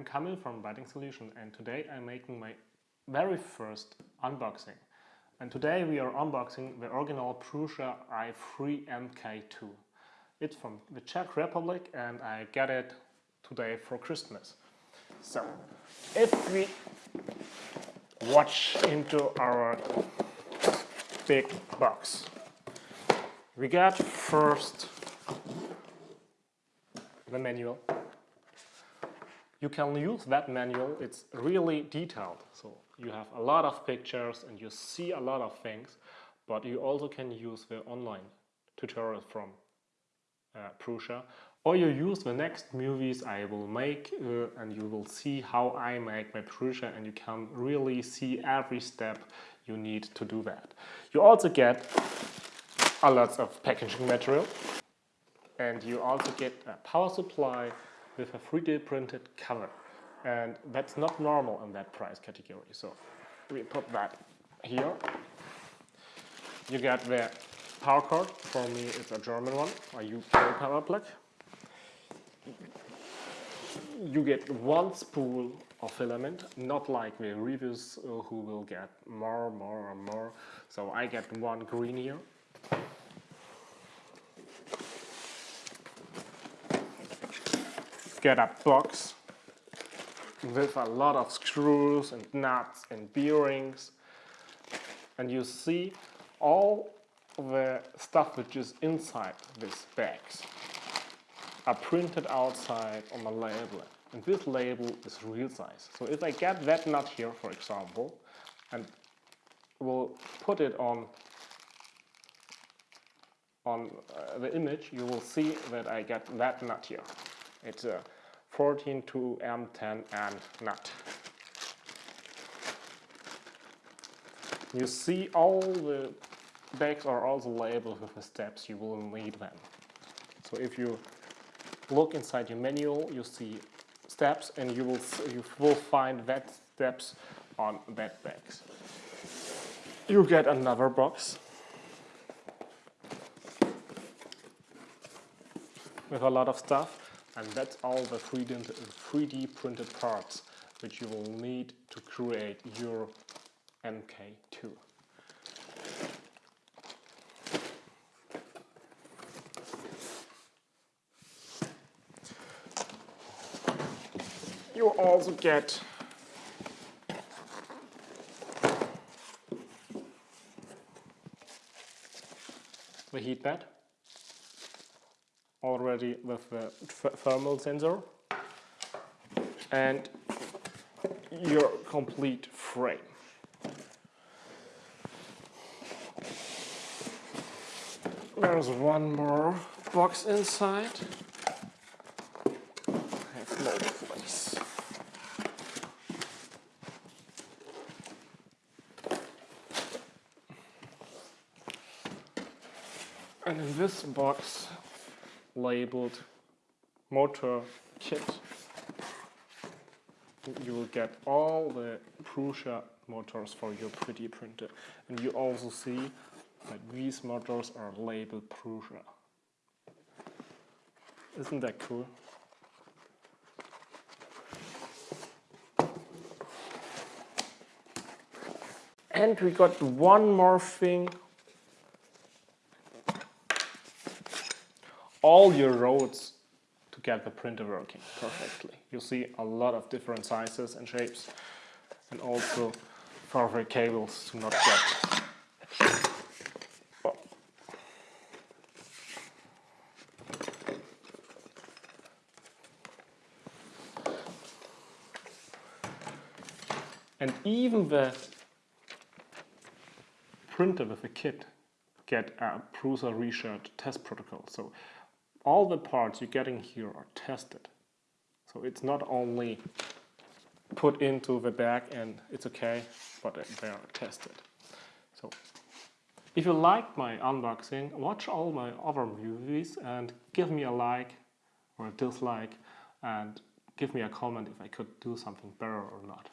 I'm Kamil from Writing Solution and today I'm making my very first unboxing. And today we are unboxing the original Prusa i3 MK2. It's from the Czech Republic and I got it today for Christmas. So, if we watch into our big box, we got first the manual you can use that manual, it's really detailed. So you have a lot of pictures and you see a lot of things, but you also can use the online tutorial from uh, Prusa or you use the next movies I will make uh, and you will see how I make my Prusa and you can really see every step you need to do that. You also get a lot of packaging material and you also get a power supply with a 3D printed cover. And that's not normal in that price category. So we put that here. You get the power cord. For me, it's a German one, a UK power plug. You get one spool of filament, not like the reviews uh, who will get more, more, and more. So I get one green here. Get a box with a lot of screws and nuts and bearings and you see all the stuff which is inside these bags are printed outside on a label and this label is real size. So if I get that nut here for example and will put it on on uh, the image you will see that I get that nut here. It's a 14 to M10 and nut. You see all the bags are also labeled with the steps you will need them. So if you look inside your manual, you see steps and you will, you will find that steps on that bags. You get another box with a lot of stuff and that's all the 3D printed parts which you will need to create your MK2. You also get the heat bed already with the thermal sensor and your complete frame. There's one more box inside. I have no place. And in this box labeled motor kit. You will get all the Prusa motors for your 3D printer. And you also see that these motors are labeled Prusa. Isn't that cool? And we got one more thing all your roads to get the printer working perfectly. You see a lot of different sizes and shapes and also further cables to not get. And even the printer with the kit get a Prusa research test protocol. So all the parts you're getting here are tested. So it's not only put into the bag and it's okay, but they are tested. So if you like my unboxing, watch all my other movies and give me a like or a dislike and give me a comment if I could do something better or not.